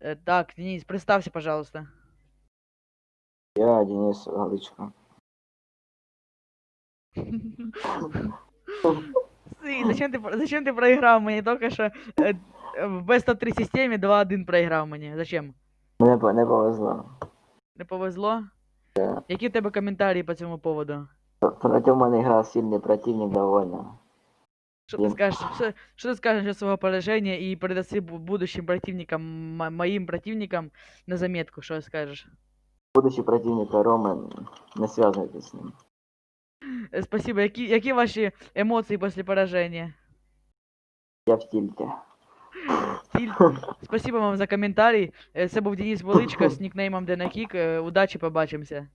Э, Так, Денис, представься, пожалуйста. Я Денис Галичко. Сы, зачем ты, про- зачем ты проиграв мені тільки що е, е, в Best of 3 системі 2-1 проіграв мені? Зачем? Мене по- не повезло. Не повезло? Да. Які в тебе коментарі по цьому поводу? Проти мене грав сильний противник довольно. Що ти Блін. скажеш, що, що ти скажеш о свого пораження і передаси бу- будущим противникам, м- моїм противникам на заметку, що скажеш? Будущий противник Роми, не зв'язуйтесь з ним. Е, Спасибо. Які, які ваші емоції після пораження? Я в тільті. Стіль. Спасибо вам за коментарі. Е, Це був Денис Величко з нікнеймом Денакік. Удачі, побачимося.